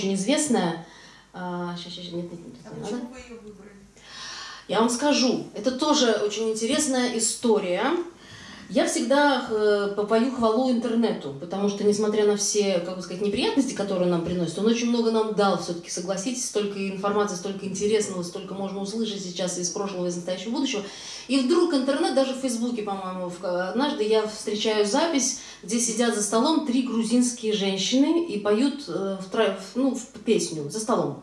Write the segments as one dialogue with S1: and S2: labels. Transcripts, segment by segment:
S1: очень известная. А, сейчас, сейчас, нет, нет, нет,
S2: А
S1: не
S2: почему
S1: надо.
S2: вы ее выбрали?
S1: Я вам скажу, это тоже очень интересная история. Я всегда попою хвалу интернету, потому что, несмотря на все, как бы сказать, неприятности, которые он нам приносит, он очень много нам дал все-таки, согласитесь, столько информации, столько интересного, столько можно услышать сейчас из прошлого, из настоящего, будущего. И вдруг интернет, даже в Фейсбуке, по-моему, однажды я встречаю запись, где сидят за столом три грузинские женщины и поют э, в в- ну, в песню за столом.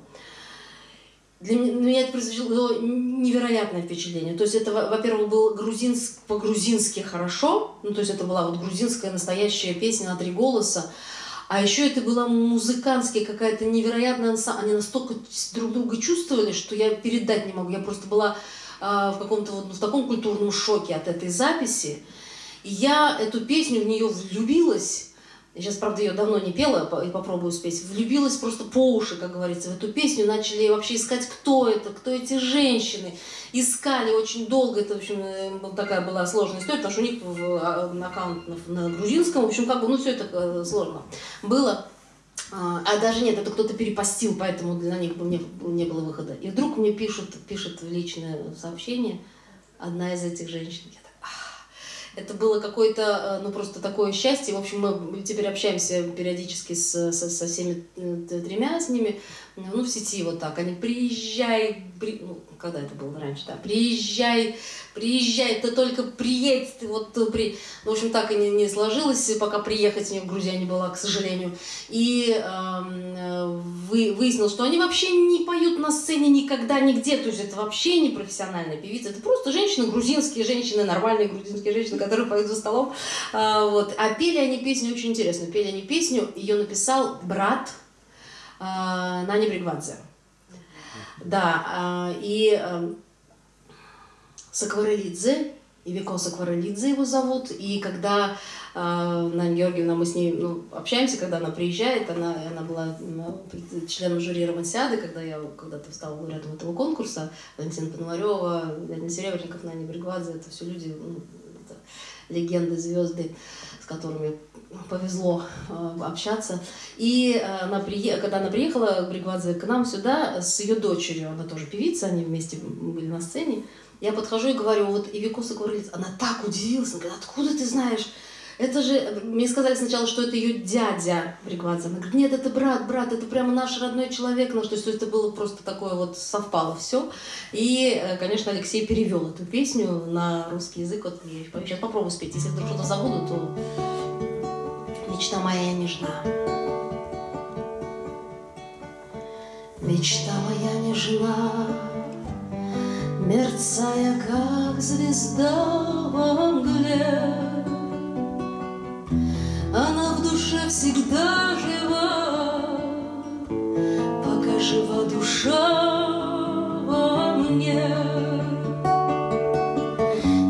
S1: Для меня, это произвело невероятное впечатление. То есть это, во- во-первых, был грузинск, по-грузински хорошо, ну, то есть это была вот грузинская настоящая песня на три голоса, а еще это была музыкантская какая-то невероятная Они настолько друг друга чувствовали, что я передать не могу. Я просто была а, в каком-то вот ну, в таком культурном шоке от этой записи. Я эту песню в нее влюбилась. Я сейчас, правда, ее давно не пела и попробую спеть. Влюбилась просто по уши, как говорится, в эту песню. Начали вообще искать, кто это, кто эти женщины. Искали очень долго. Это, в общем, э, такая была сложная история, потому что у них в, а, аккаунт на, грузинском. В общем, как бы, ну, все это э, сложно было. А а даже нет, это кто-то перепостил, поэтому для них не, не было выхода. И вдруг мне пишут, пишет в личное сообщение одна из этих женщин. Я. Это было какое-то, э, ну просто такое счастье. В общем, мы теперь общаемся периодически с, со, со всеми э, тремя с ними, ну в сети вот так. Они приезжай, при- ну, когда это было раньше, да, приезжай, приезжай, ты только приедь, ты вот ты при... Ну, в общем, так и не, не сложилось, пока приехать мне в Грузию не была, к сожалению. И эм, э, вы, выяснилось, что они вообще не поют на сцене никогда, нигде. То есть это вообще не профессиональная певица. Это просто женщины, грузинские женщины, нормальные грузинские женщины, которые поют за столом. А, вот. а пели они песню очень интересную. Пели они песню, ее написал брат э, Нани Бригвадзе. Да, а, и эм, Сакварелидзе, Ивико Сакварелидзе его зовут, и когда э, Нана Георгиевна, мы с ней ну, общаемся, когда она приезжает, она, она была пред- членом жюри Романсиады, когда я когда-то стала лауреатом этого конкурса, Валентина Пономарева, Леонид Серебренников, Нани Бригвадзе, это все люди, ну, это легенды, звезды, с которыми повезло э, общаться. И э, она прие... когда она приехала, Бригвадзе, к нам сюда с ее дочерью, она тоже певица, они вместе были на сцене, я подхожу и говорю, вот Ивикоса Гурлиц, она так удивилась, она говорит, откуда ты знаешь? Это же, мне сказали сначала, что это ее дядя Бригвадзе. Она говорит, нет, это брат, брат, это прямо наш родной человек. Ну, то есть это было просто такое вот, совпало все. И, э, конечно, Алексей перевел эту песню на русский язык. Вот я сейчас попробую спеть. Если вдруг что-то забуду, то мечта моя нежна. Мечта моя нежна, Мерцая, как звезда во мгле, Она в душе всегда жива, Пока жива душа во мне.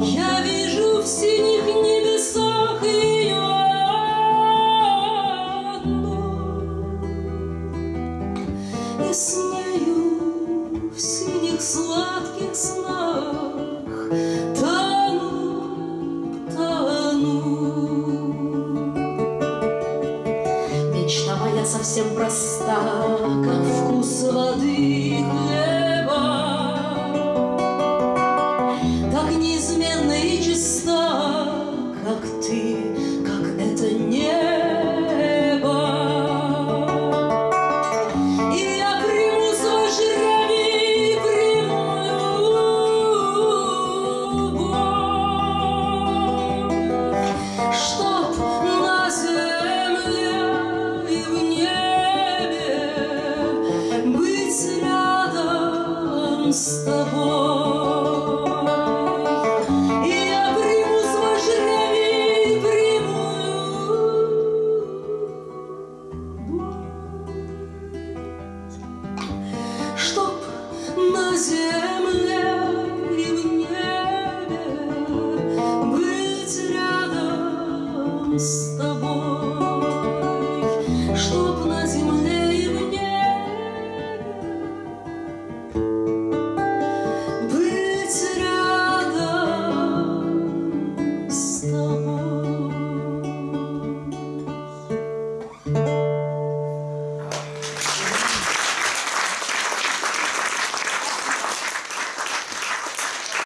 S1: Я вижу в синих небесах ее И с нею в синих сладких совсем проста, как вкус воды. хлеба, с тобой. и Я приму с жребий, приму, Чтоб на земле и в небе быть рядом с тобой.